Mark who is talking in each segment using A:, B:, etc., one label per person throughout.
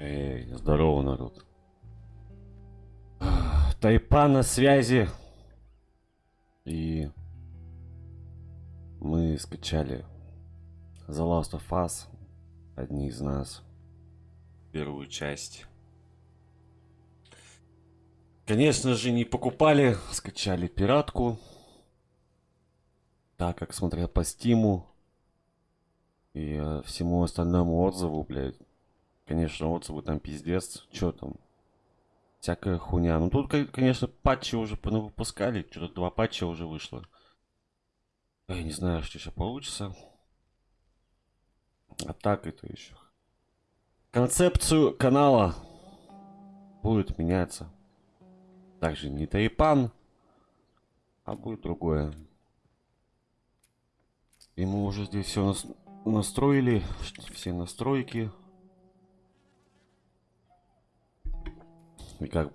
A: Эй, здорово, народ. Тайпан на связи. И мы скачали The Last of Us, одни из нас, первую часть. Конечно же, не покупали, скачали пиратку. Так как смотря по стиму и э, всему остальному отзыву, блядь, конечно, отзывы там пиздец, что там, всякая хуйня. Ну тут, конечно, патчи уже выпускали, что-то два патча уже вышло. Я не знаю, что сейчас получится. А так это еще. Концепцию канала будет меняться. Также не Тайпан, а будет другое. И мы уже здесь все нас настроили, все настройки. И как,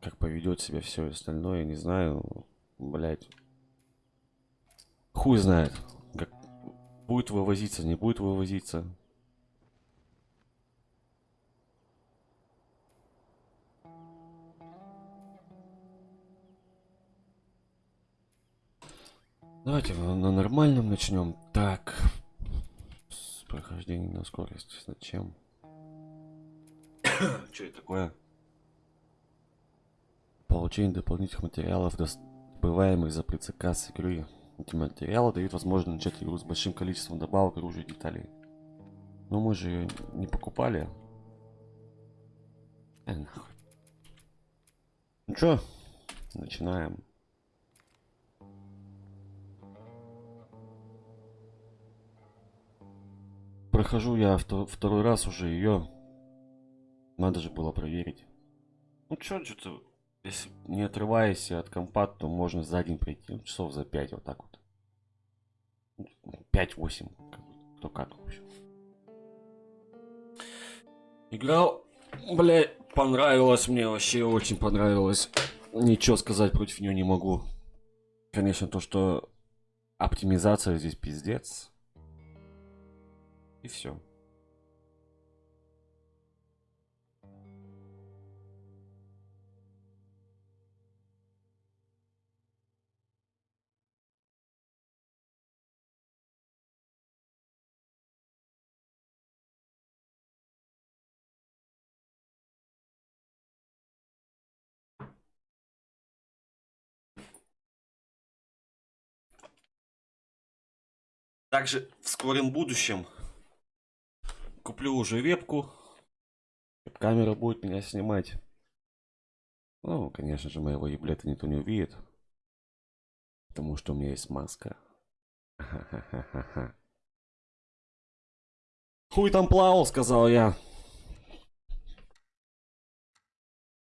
A: как поведет себя все остальное, не знаю. Блять. Хуй знает. Как будет вывозиться, не будет вывозиться. Давайте на нормальном начнем. Так. С прохождения на скорость. Зачем? Что это такое? Получение дополнительных материалов, добываемых за предзаказ игры. Эти материалы дают возможность начать игру с большим количеством добавок, оружия и деталей. Но мы же ее не покупали. Э, нахуй. Ну чё, начинаем. Прохожу я второй раз уже ее. Надо же было проверить. Ну чё, что-то, если не отрываясь от компа, то можно за день пройти. Ну, часов за 5 вот так вот. 5-8. Кто как, в общем. Играл, бля, понравилось мне вообще, очень понравилось. Ничего сказать против нее не могу. Конечно, то, что оптимизация здесь пиздец. И все. Также в скором будущем куплю уже вебку. Камера будет меня снимать. Ну, конечно же, моего еблета никто не увидит. Потому что у меня есть маска. Хуй там плавал, сказал я.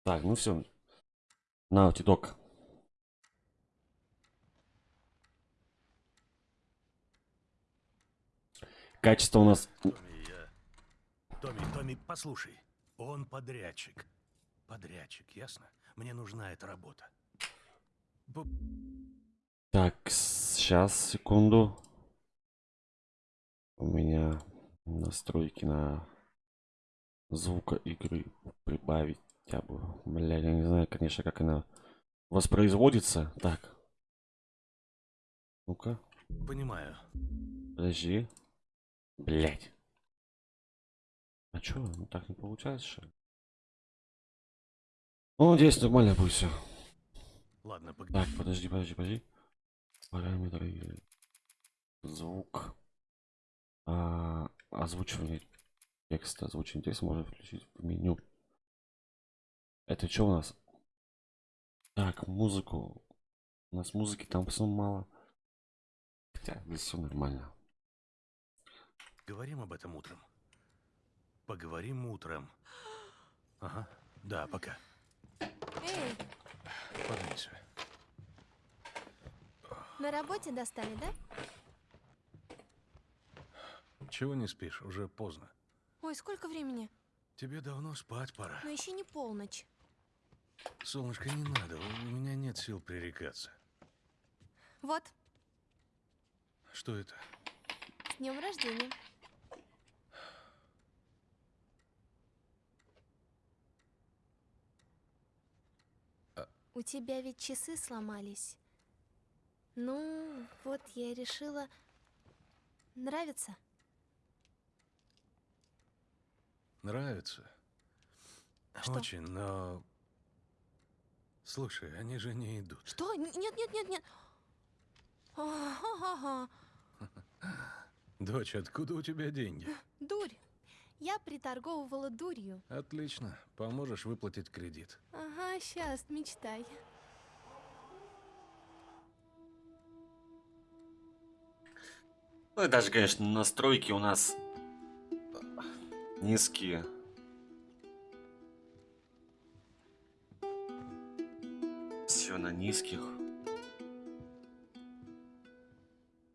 A: Так, ну все. На, титок. Качество у нас...
B: Томми, я... Томми, Томми, послушай. Он подрядчик. Подрядчик, ясно? Мне нужна эта работа. Б...
A: Так, сейчас, секунду. У меня настройки на звука игры прибавить хотя бы. Бля, я не знаю, конечно, как она воспроизводится. Так. Ну-ка.
B: Понимаю.
A: Подожди. Блять. А чё, ну так не получается, что ли? Ну, здесь нормально будет все.
B: Ладно, пог...
A: Так, подожди, подожди, подожди. Параметры. Звук. А, озвучивание текста. Озвучивание текста можно включить в меню. Это что у нас? Так, музыку. У нас музыки там все мало. Хотя здесь все нормально.
B: Говорим об этом утром. Поговорим утром. Ага. Да, пока.
C: Эй,
B: Подвинься.
C: на работе достали, да?
B: Чего не спишь? Уже поздно.
C: Ой, сколько времени?
B: Тебе давно спать пора.
C: Но еще не полночь.
B: Солнышко, не надо. У меня нет сил пререкаться.
C: Вот,
B: Что это?
C: с днем рождения. У тебя ведь часы сломались. Ну, вот я решила... Нравится?
B: Нравится.
C: Что?
B: Очень, но... Слушай, они же не идут.
C: Что? Нет, нет, нет, нет. Ага,
B: Дочь, откуда у тебя деньги?
C: Дурь. Я приторговывала дурью.
B: Отлично. Поможешь выплатить кредит.
C: Ага, сейчас, мечтай.
A: Ну и даже, конечно, настройки у нас низкие. Все на низких.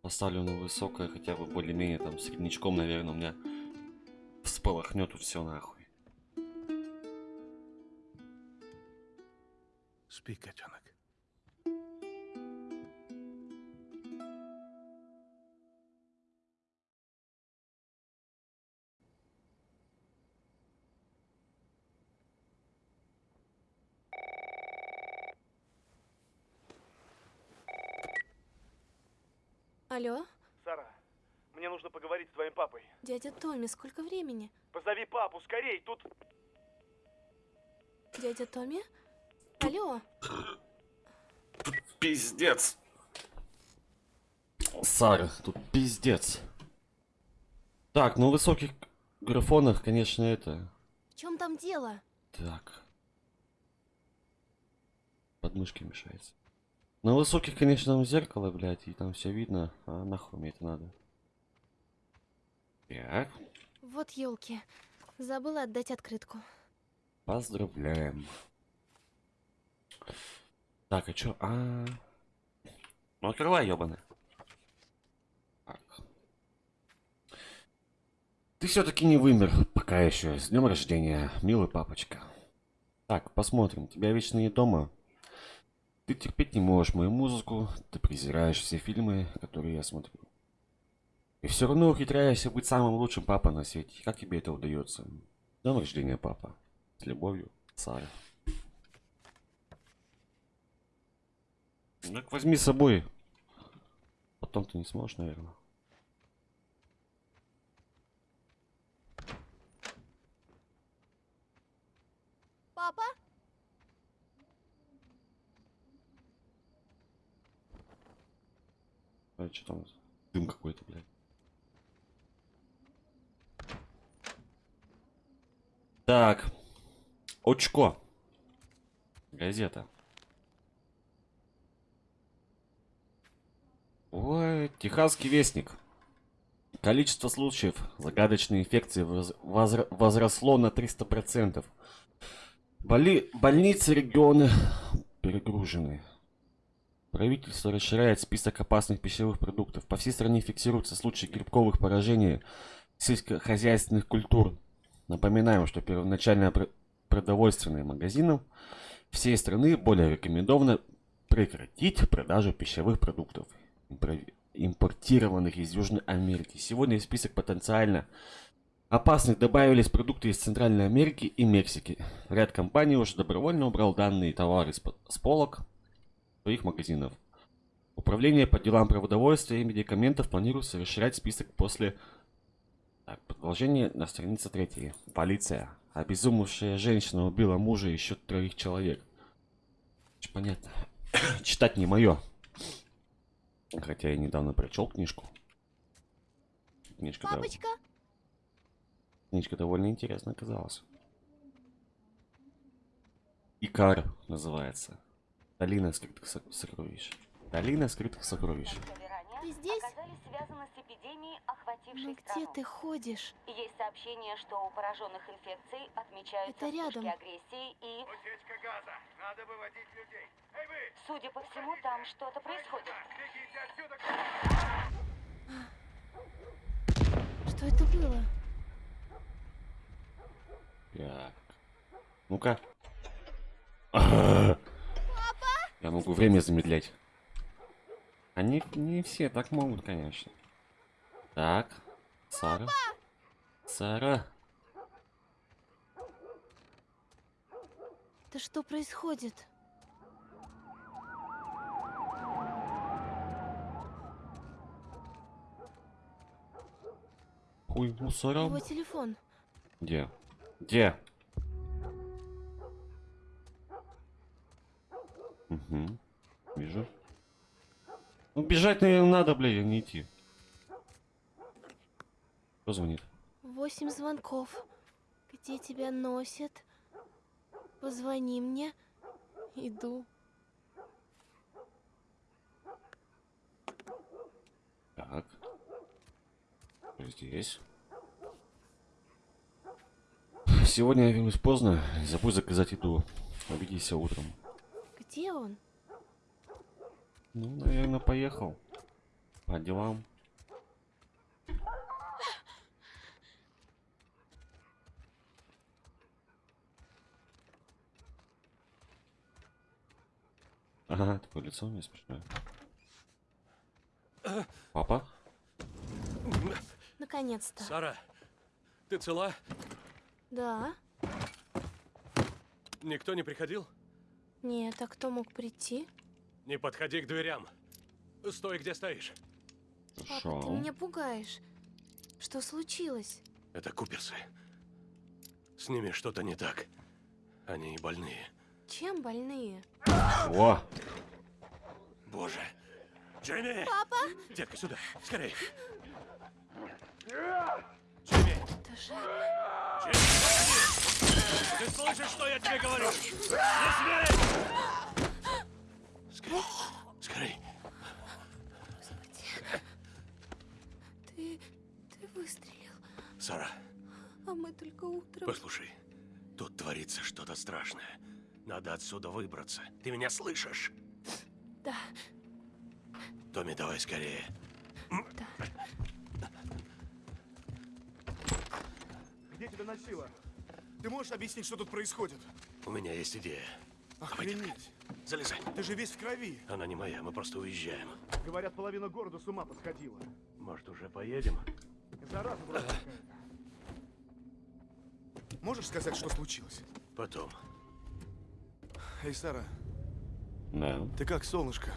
A: Поставлю на высокое, хотя бы более-менее там среднячком, наверное, у меня всполохнет тут все нахуй.
B: Спи, котенок.
C: Алло,
D: поговорить с твоим папой.
C: дядя Томми, сколько времени?
D: Позови папу, скорей, тут...
C: Дядя Томми? Алло,
A: Пиздец. Сара, тут пиздец. Так, ну в высоких графонах, конечно, это...
C: в чем там дело?
A: Так. Подмышки мешается. На высоких, конечно, там зеркало, блядь, и там все видно. А нахуй мне это надо? Так,
C: Вот елки. Забыла отдать открытку.
A: поздравляем. Так, а чё? А, ну открывай, ёбаный. Так. Ты все-таки не вымер, пока еще. С днем рождения, милый папочка. Так, посмотрим. Тебя вечно не дома. Ты терпеть не можешь мою музыку, ты презираешь все фильмы, которые я смотрю. И все равно ухитряешься быть самым лучшим папой на свете. Как тебе это удается? Днем рождения, папа. С любовью, Сара. Так возьми с собой. Потом ты не сможешь, наверное.
C: Папа?
A: А что там? Дым какой-то, блядь. Так. Очко. Газета. Ой, Техасский вестник. Количество случаев загадочной инфекции возросло на 300%. Боли... Больницы регионы перегружены. Правительство расширяет список опасных пищевых продуктов. По всей стране фиксируются случаи грибковых поражений сельскохозяйственных культур. Напоминаем, что первоначально пр- продовольственным магазинам всей страны более рекомендовано прекратить продажу пищевых продуктов, импортированных из Южной Америки. Сегодня в список потенциально опасных добавились продукты из Центральной Америки и Мексики. Ряд компаний уже добровольно убрал данные товары с по- с полок своих магазинов. Управление по делам продовольствия и медикаментов планируется расширять список после... Так, продолжение на странице третьей. Полиция. Обезумевшая женщина убила мужа и еще троих человек. Понятно. Читать не мое. Хотя я недавно прочел книжку. Книжка, дов-
C: Папочка?
A: книжка довольно интересная оказалась. Икар называется. Долина скрытых со- сокровищ. Долина скрытых сокровищ.
C: Ты здесь? Ну
E: охватившей
C: где
E: страну.
C: ты ходишь?
E: Есть сообщение, что у пораженных инфекцией отмечаются
C: Это рядом.
E: агрессии и,
D: Утечка газа, надо выводить людей. Эй вы,
E: судя по всему, там что-то происходит.
D: бегите отсюда!
C: Что это было?
A: Так. Ну-ка. Я могу время замедлять. Они не все так могут, конечно. Так. Сара. Сара.
C: Да что происходит?
A: Ой, мусора.
C: Его телефон.
A: Где? Где? Угу. Вижу. Ну бежать, наверное, надо, блин, а не идти. Кто звонит?
C: Восемь звонков. Где тебя носят? Позвони мне. Иду.
A: Так. Здесь. Сегодня я вернусь поздно. Не забудь заказать еду. Увидимся утром.
C: Где он?
A: Ну, наверное, поехал. По делам. Ага, такое лицо у меня смешное. Папа?
C: Наконец-то.
F: Сара, ты цела?
C: Да?
F: Никто не приходил?
C: Нет, а кто мог прийти?
F: Не подходи к дверям. Стой, где стоишь.
C: Папа,
A: Хорошо.
C: ты меня пугаешь. Что случилось?
F: Это Куперсы. С ними что-то не так. Они больные.
C: Чем больные?
A: О!
F: Боже. Джейми!
C: Папа!
F: Детка, сюда. Скорей. Джейми!
C: Это же...
F: Джейми, подожди! Ты слышишь, что я тебе говорю? Не смей! Скорей. Скорей.
C: Ты... ты выстрелил.
F: Сара,
C: А мы только утром...
F: послушай. Тут творится что-то страшное. Надо отсюда выбраться. Ты меня слышишь?
C: Да,
F: Томми, давай скорее.
C: да.
D: Где тебя носило? Ты можешь объяснить, что тут происходит?
F: У меня есть идея.
D: Охренеть.
F: Залезай.
D: Ты же весь в крови.
F: Она не моя, мы просто уезжаем.
D: Говорят, половина города с ума посходила.
F: Может, уже поедем?
D: Зараза какая-то. Можешь сказать, что случилось?
F: Потом.
D: Эй, Сара,
A: Да.
D: ты как, солнышко?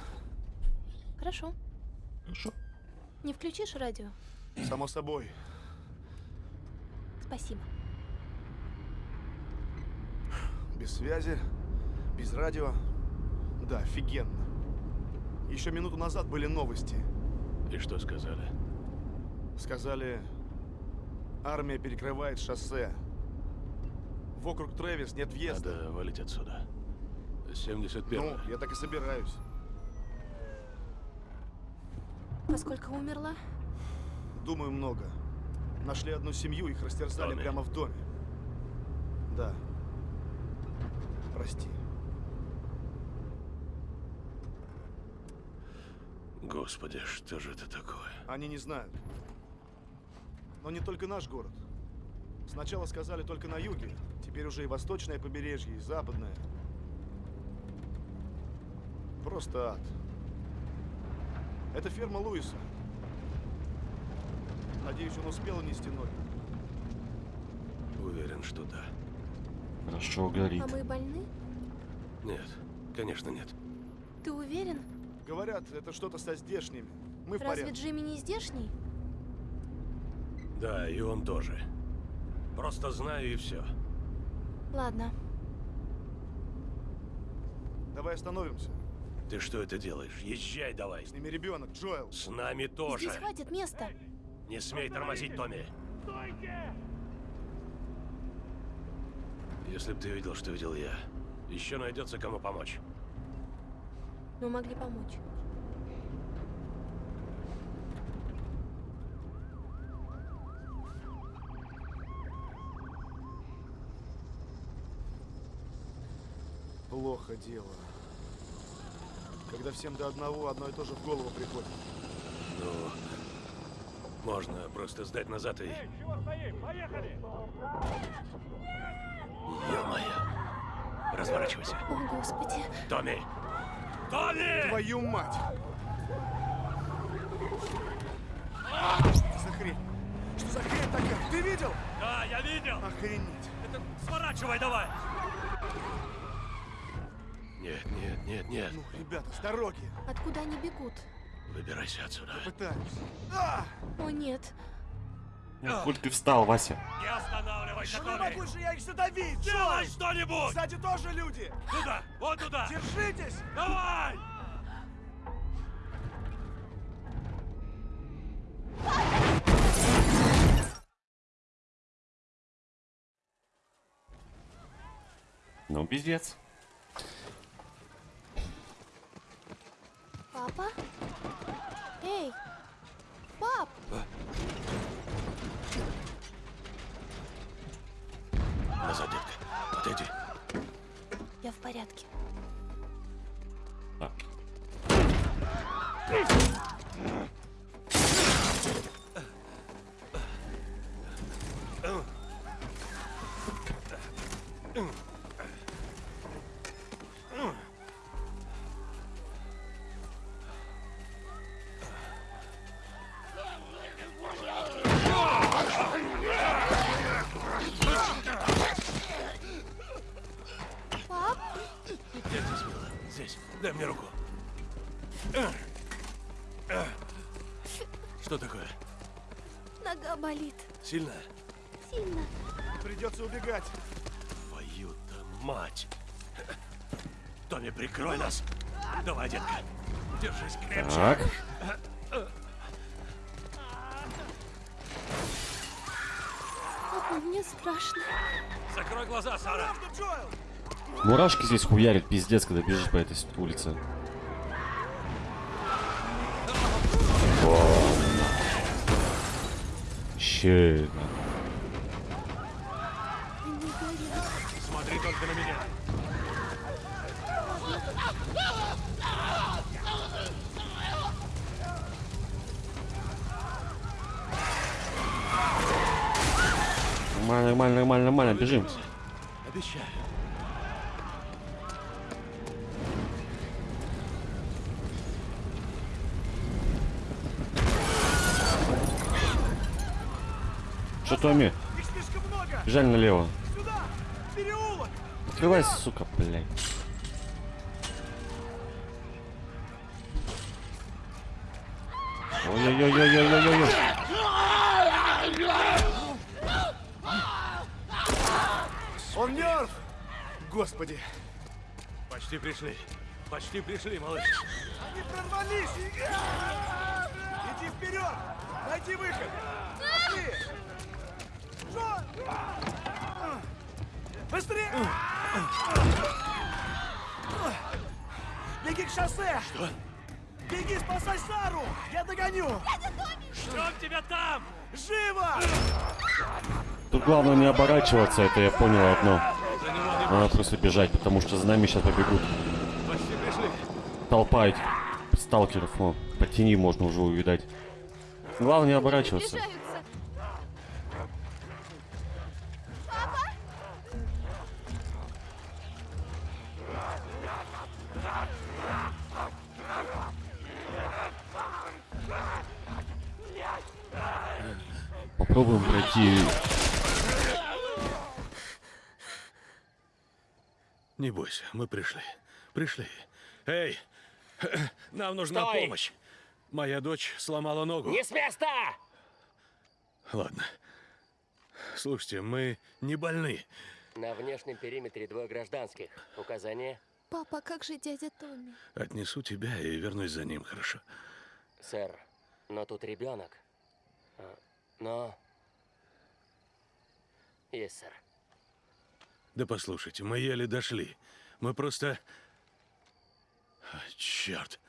C: Хорошо.
A: Хорошо.
C: Не включишь радио?
D: Само собой.
C: Спасибо.
D: Без связи, без радио. Да, офигенно. Еще минуту назад были новости.
F: И что сказали?
D: Сказали, армия перекрывает шоссе. В округ Трэвис нет въезда.
F: Надо валить отсюда. 71
D: Ну, я так и собираюсь.
C: А сколько умерла?
D: Думаю, много. Нашли одну семью, их растерзали
F: Томми.
D: прямо в доме. Да. Прости.
F: Господи, что же это такое?
D: Они не знают. Но не только наш город. Сначала сказали только на юге, теперь уже и восточное побережье, и западное. Просто ад. Это ферма Луиса. Надеюсь, он успел унести ноги.
F: Уверен, что да.
A: Хорошо горит.
C: А мы больны?
F: Нет, конечно нет.
C: Ты уверен?
D: Говорят, это что-то со здешними. Мы в
C: Разве
D: порядке.
C: Джимми не здешний?
F: Да, и он тоже. Просто знаю и все.
C: Ладно.
D: Давай остановимся.
F: Ты что это делаешь? Езжай давай.
D: С ними ребенок, Джоэл.
F: С нами тоже.
C: Здесь хватит места.
F: Не смей тормозить, Томми. Если бы ты видел, что видел я, еще найдется кому помочь.
C: Мы могли помочь.
D: Плохо дело. Когда всем до одного одно и то же в голову приходит.
F: Ну, можно просто сдать назад и...
D: чего стоим? Поехали!
F: Ё-моё. Разворачивайся.
C: О, Господи.
F: Томми! Томми!
D: Твою мать! Что за хрень? Что за хрень такая? Ты видел?
F: Да, я видел!
D: Охренеть!
F: Это сворачивай давай! Нет, нет, нет, нет.
D: Ну, ребята, с дороги!
C: Откуда они бегут?
F: Выбирайся отсюда.
D: Пытаюсь. А!
C: О, нет.
A: Ну, Коль ты встал, Вася?
F: Не останавливайся,
D: Ну не могу же я их задавить!
F: Делай что-нибудь!
D: Сзади тоже люди!
F: Туда! Вот туда!
D: Держитесь!
F: Давай!
A: Ну, пиздец.
C: Папа? Эй! Пап!
F: Назад, детка. Отойди.
C: Я в порядке.
A: Так.
F: Что такое?
C: Нога болит.
F: Сильно?
C: Сильно.
D: Придется убегать.
F: Твою-то мать! Томми, прикрой нас! Давай, детка. Держись крепче.
A: Так.
C: Папа, мне страшно.
F: Закрой глаза, Сара.
A: Мурашки здесь хуярят, пиздец, когда бежишь по этой улице.
C: Они горят.
F: Смотри только на меня.
A: Нормально, нормально, нормально, нормально, бежим.
F: Обещаю.
A: Что, Томми? Бежали налево.
D: Сюда! Переулок!
A: Открывай, сука, блядь. Ой-ой-ой-ой-ой-ой-ой.
D: Он мертв! Господи!
F: Почти пришли. Почти пришли, малыш.
D: Они прорвались! Иди вперед! Найди выход! Пошли! Быстрее! Беги к шоссе!
F: Что?
D: Беги, спасай Сару! Я догоню!
F: Что тебя там?
D: Живо!
A: Тут главное не оборачиваться, это я понял одно. Надо просто бежать, потому что за нами сейчас побегут. Толпа этих сталкеров, ну, по тени можно уже увидать. Главное не оборачиваться.
C: Приближаются.
A: Попробуем пройти.
F: Не бойся, мы пришли. Пришли. Эй, нам нужна
G: Стой!
F: помощь. Моя дочь сломала ногу.
G: Не с места!
F: Ладно. Слушайте, мы не больны.
G: На внешнем периметре двое гражданских. Указание?
C: Папа, как же дядя Томми?
F: Отнесу тебя и вернусь за ним, хорошо?
G: Сэр, но тут ребенок. Но... Есть, сэр.
F: Да послушайте, мы еле дошли. Мы просто... А, черт.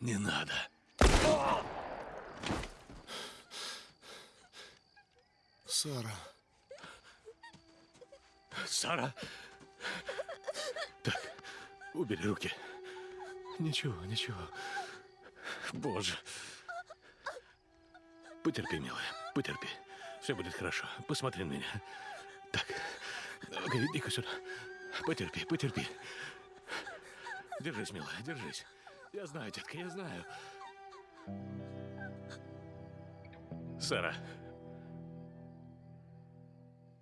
F: Не надо.
D: Сара.
F: Сара. Убери руки. Ничего, ничего. Боже. Потерпи, милая, потерпи. Все будет хорошо. Посмотри на меня. Так, иди-ка сюда. Потерпи, потерпи. Держись, милая, держись. Я знаю, детка, я знаю. Сара.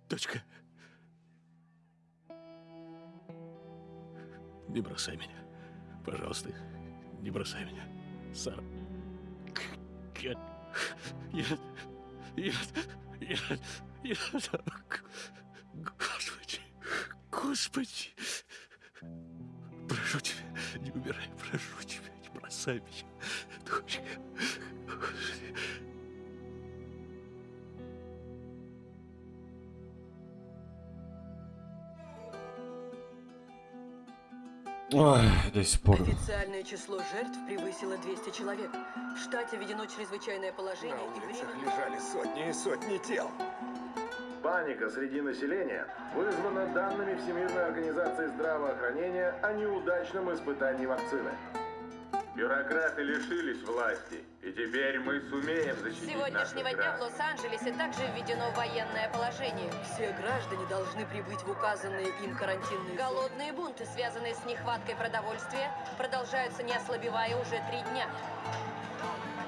F: Дочка. Не бросай меня. Пожалуйста, не бросай меня, Сара. Я... Я... Я... Я... Я... Господи... Господи... Прошу тебя, не умирай, прошу тебя, не бросай меня, дочка. Господи.
A: Ой, до сих пор.
H: Официальное число жертв превысило 200 человек. В штате введено чрезвычайное положение
I: На
H: и
I: улицах
H: время...
I: лежали сотни и сотни тел.
J: Паника среди населения вызвана данными Всемирной организации здравоохранения о неудачном испытании вакцины. Бюрократы лишились власти, и теперь мы сумеем
E: С
J: защитить
E: сегодняшнего
J: наших
E: дня в. Лос-Анджелесе также введено военное положение.
H: Все граждане должны прибыть в указанные им карантинные.
E: Голодные бунты, связанные с нехваткой продовольствия, продолжаются не ослабевая уже три дня.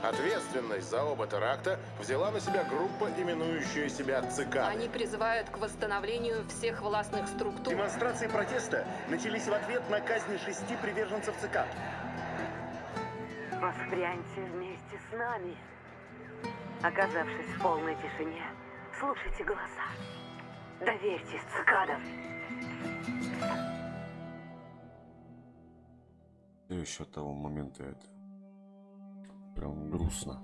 J: Ответственность за оба теракта взяла на себя группа, именующая себя ЦК.
E: Они призывают к восстановлению всех властных структур.
I: Демонстрации протеста начались в ответ на казнь шести приверженцев ЦК.
K: Воспряньте вместе с нами. Оказавшись в полной тишине, слушайте голоса. Доверьтесь цикадам.
A: И еще того момента это прям грустно.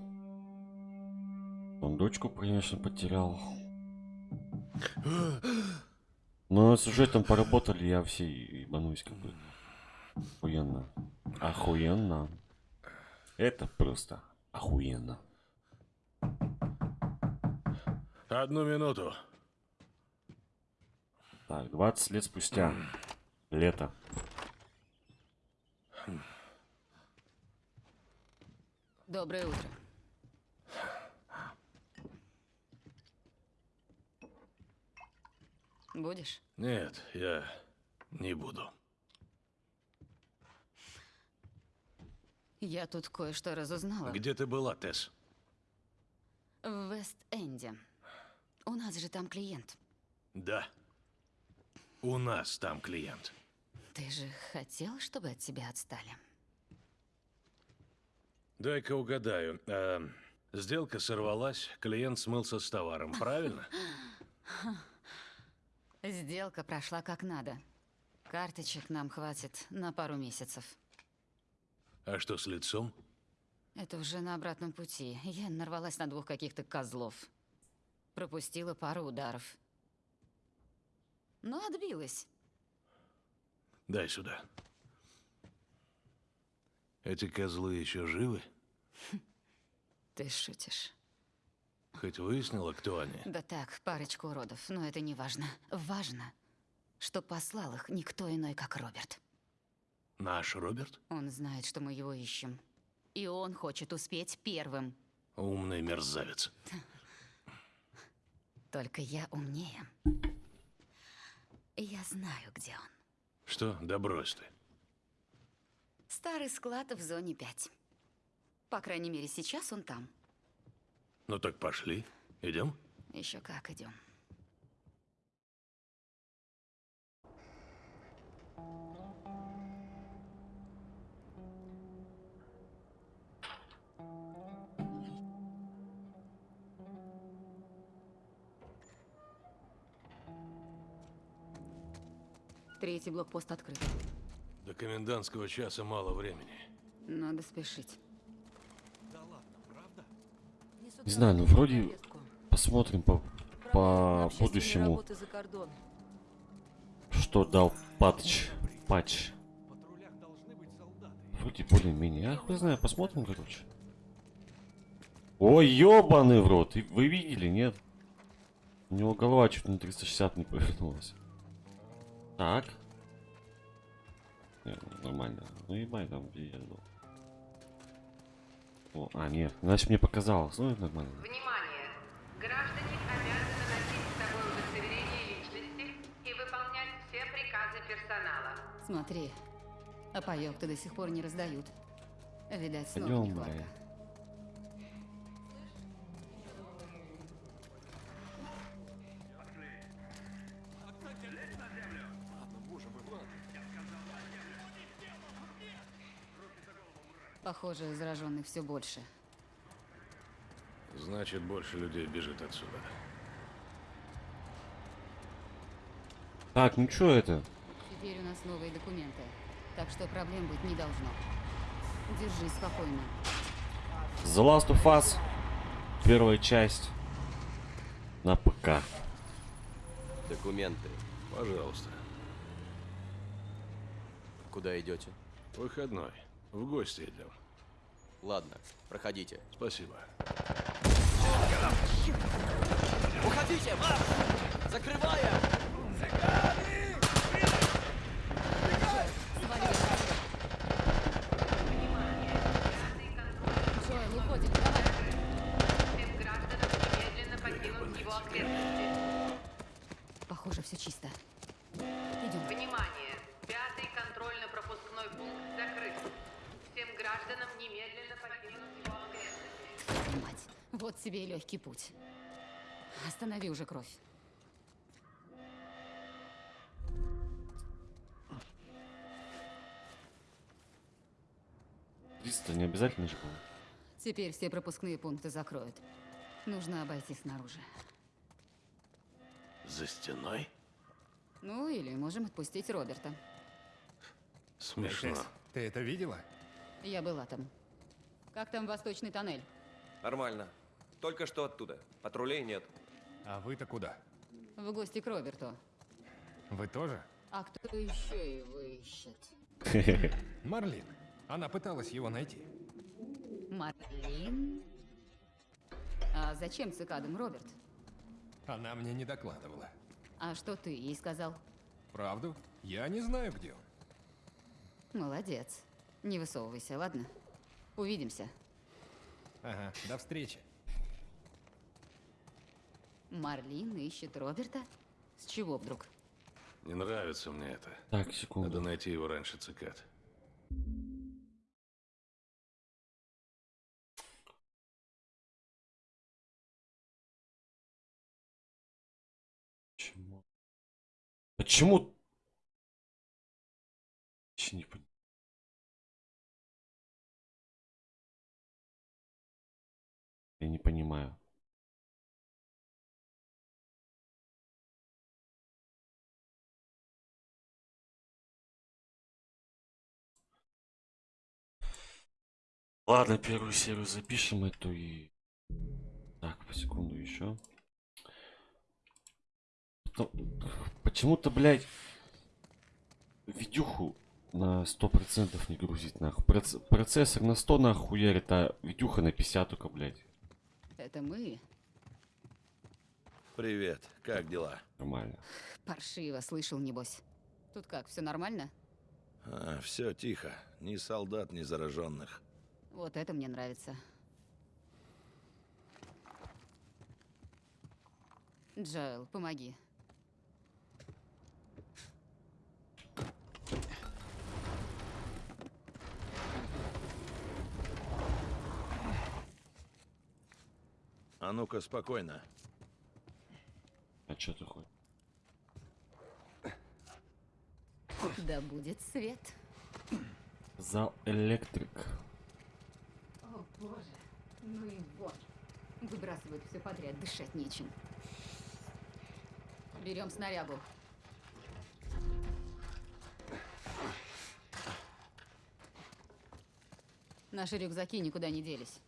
A: Он дочку, конечно, потерял. Но сюжетом поработали, я все ебанусь как бы. Охуенно. Охуенно. Это просто охуенно.
F: Одну минуту.
A: Так, 20 лет спустя. Лето.
L: Доброе утро. Будешь?
F: Нет, я не буду.
L: Я тут кое-что разузнала.
F: Где ты была, Тесс?
L: В Вест-Энде. У нас же там клиент.
F: Да. У нас там клиент.
L: Ты же хотел, чтобы от тебя отстали?
F: Дай-ка угадаю. А, сделка сорвалась, клиент смылся с товаром, правильно?
L: Сделка прошла как надо. Карточек нам хватит на пару месяцев.
F: А что с лицом?
L: Это уже на обратном пути. Я нарвалась на двух каких-то козлов. Пропустила пару ударов. Но отбилась.
F: Дай сюда. Эти козлы еще живы?
L: Ты шутишь.
F: Хоть выяснила, кто они?
L: Да так, парочку уродов, но это не важно. Важно, что послал их никто иной, как Роберт.
F: Наш Роберт?
L: Он знает, что мы его ищем. И он хочет успеть первым.
F: Умный мерзавец.
L: Только я умнее. Я знаю, где он.
F: Что? Да брось ты.
L: Старый склад в зоне 5. По крайней мере, сейчас он там.
F: Ну так пошли. Идем?
L: Еще как идем. Третий блокпост открыт.
F: До комендантского часа мало времени.
L: Надо спешить.
A: Не знаю, ну вроде посмотрим по, по будущему, что дал патч. Патч. Вроде более-менее. Я хуй знаю, посмотрим, короче. Ой, ёбаный в рот. Вы видели, нет? У него голова чуть на 360 не повернулась. Так. Не, ну, нормально. Ну ебай там пиздец был. О, а, нет. Значит, мне показалось. Ну, это нормально.
K: Внимание! Граждане обязаны носить с собой удостоверение личности и выполнять все приказы персонала.
L: Смотри, а паёк-то до сих пор не раздают. Видать, снова
A: Пойдем,
L: нехватка.
A: блядь.
L: Похоже, зараженных все больше.
F: Значит, больше людей бежит отсюда.
A: Так, ну чё это?
L: Теперь у нас новые документы, так что проблем быть не должно. Держись спокойно.
A: The Last of Us. Первая часть. На ПК.
M: Документы.
F: Пожалуйста.
M: Куда идете?
F: Выходной. В гости идем.
M: Ладно, проходите.
F: Спасибо.
M: Уходите! Закрывая!
L: Джоэл,
K: гражданам немедленно покинуть его окрестности.
L: Мать, вот тебе и легкий путь. Останови уже кровь.
A: Триста не обязательно же было.
L: Теперь все пропускные пункты закроют. Нужно обойти снаружи.
F: За стеной?
L: Ну, или можем отпустить Роберта.
F: Смешно.
N: Ты это видела?
L: Я была там. Как там восточный тоннель?
M: Нормально. Только что оттуда. Патрулей нет.
N: А вы-то куда?
L: В гости к Роберту.
N: Вы тоже?
L: А кто еще его ищет?
N: Марлин. Она пыталась его найти.
L: Марлин? А зачем цикадам Роберт?
N: Она мне не докладывала.
L: А что ты ей сказал?
N: Правду? Я не знаю, где он.
L: Молодец. Не высовывайся, ладно? Увидимся.
N: Ага, до встречи.
L: Марлин ищет Роберта? С чего вдруг?
F: Не нравится мне это.
A: Так, секунду.
F: Надо найти его раньше цикад.
A: Почему? Почему? Я не понимаю. Ладно, первую серию запишем эту и... Так, по секунду еще. Почему-то, блядь, видюху на 100% не грузить, нахуй. Проц- Процессор на 100 нахуярит, а видюха на 50 только, блядь.
L: Это мы?
F: Привет. Как дела?
A: Нормально.
L: Паршиво, слышал, небось. Тут как, все нормально?
F: А, все тихо. Ни солдат, ни зараженных.
L: Вот это мне нравится. Джоэл, помоги.
F: А ну-ка, спокойно.
A: А чё ты хоть?
L: Да будет свет.
A: Зал электрик.
L: О, боже. Ну и вот. Выбрасывают все подряд, дышать нечем. Берем снарягу. Наши рюкзаки никуда не делись.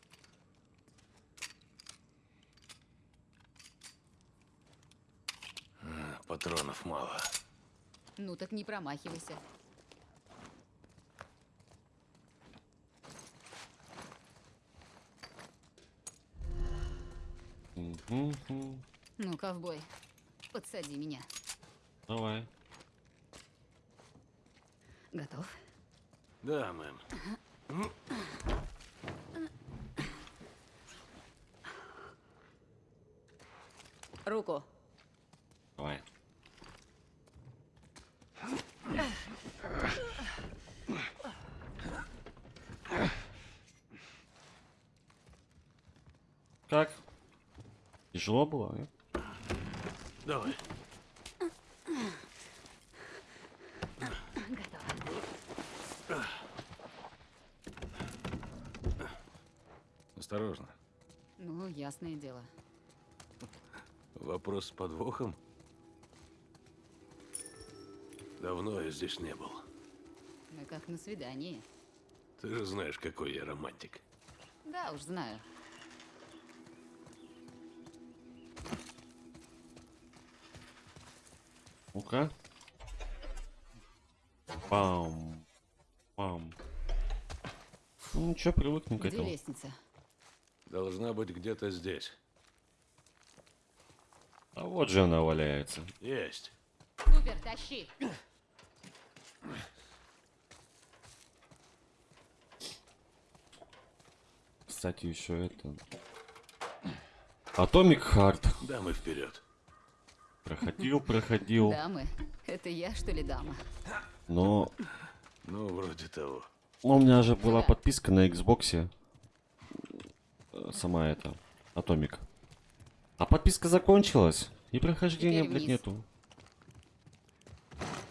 F: Патронов мало.
L: Ну так не промахивайся. Ну, ковбой, подсади меня.
A: Давай.
L: Готов?
F: Да, мэм.
L: Руку.
A: Давай. Как? Тяжело было, а?
F: Давай. Осторожно.
L: Ну, ясное дело.
F: Вопрос с подвохом? Давно я здесь не был.
L: Мы как на свидании.
F: Ты же знаешь, какой я романтик.
L: Да уж, знаю.
A: Ну-ка. Пам. Пам. Ну ничего, привыкнем к этому.
L: лестница?
F: Должна быть где-то здесь.
A: А вот же она валяется.
F: Есть.
L: Супер, тащи.
A: Кстати, еще это... Atomic Heart.
F: Дамы вперед.
A: Проходил, проходил.
L: Дамы. Это я, что ли, дама?
A: Но...
F: Ну, вроде того.
A: ну, у меня же была подписка на Xbox. э, Сама эта. Atomic. А подписка закончилась. И прохождения, блядь, нету.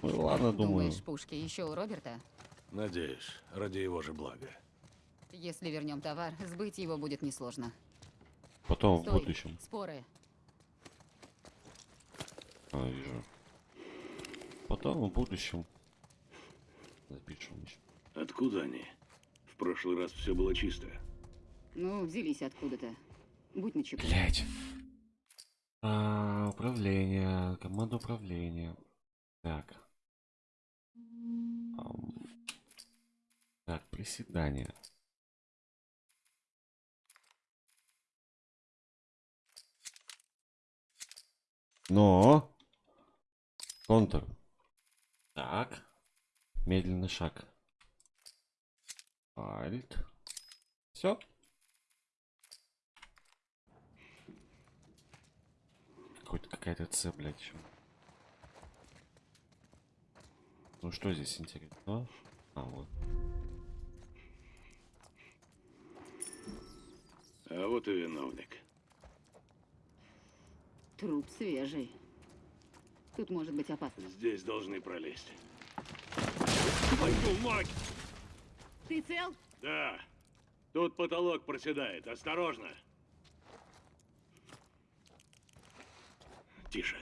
A: Ну ладно, думаю.
L: Думаешь, пушки еще у Роберта?
F: Надеюсь, ради его же блага.
L: Если вернем товар, сбыть его будет несложно.
A: Потом в
L: Стой.
A: будущем.
L: Споры.
A: А, вижу. Потом в будущем. Запишем.
F: Откуда они? В прошлый раз все было чисто.
L: Ну, взялись откуда-то. Будь начеку.
A: Блять. А, управление. Команда управления. Так. Так, приседания. Но. Контур. Так. Медленный шаг. Альт. Все. Какой-то какая-то С, блядь, еще. Ну что здесь интересно? А, вот.
F: А вот и виновник.
L: Труп свежий. Тут может быть опасно.
F: Здесь должны пролезть. Твою мать!
L: Ты цел?
F: Да. Тут потолок проседает. Осторожно. Тише.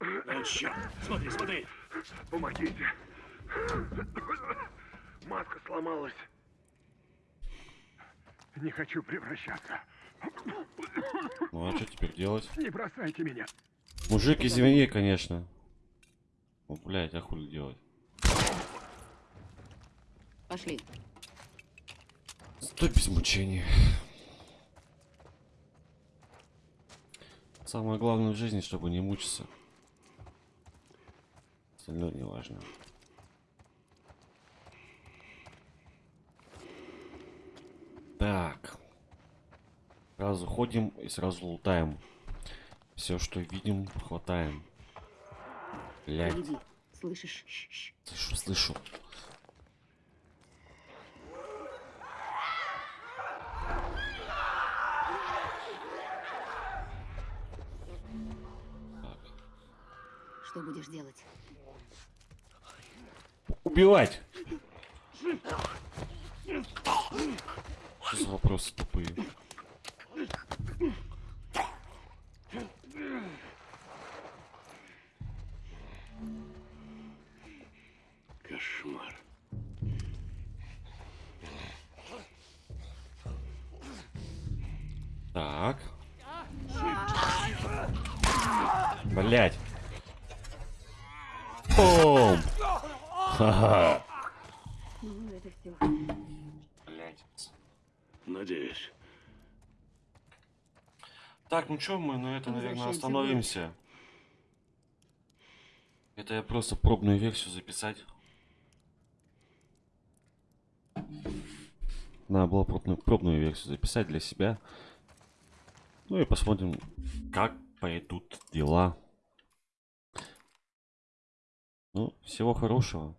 F: Ну, черт. Смотри, смотри.
J: Помогите. Маска сломалась. Не хочу превращаться.
A: Ну а что теперь делать?
J: Не бросайте меня.
A: Мужик, извини, конечно. Ну, блядь, а хули делать?
L: Пошли.
A: Стой без мучений. Самое главное в жизни, чтобы не мучиться. Остальное не важно. Так. Сразу ходим и сразу лутаем. Все, что видим, хватаем. Блять.
L: Гляди, слышишь?
A: Слышу, слышу.
L: Что будешь делать?
A: Убивать! Что за вопросы тупые? Блять. Бум! Ха-ха.
L: Это.
F: Надеюсь.
A: Так, ну чё, мы на этом, наверное, остановимся. Это я просто пробную версию записать. Надо было пробную, пробную версию записать для себя. Ну и посмотрим, как пойдут дела. Ну, всего хорошего.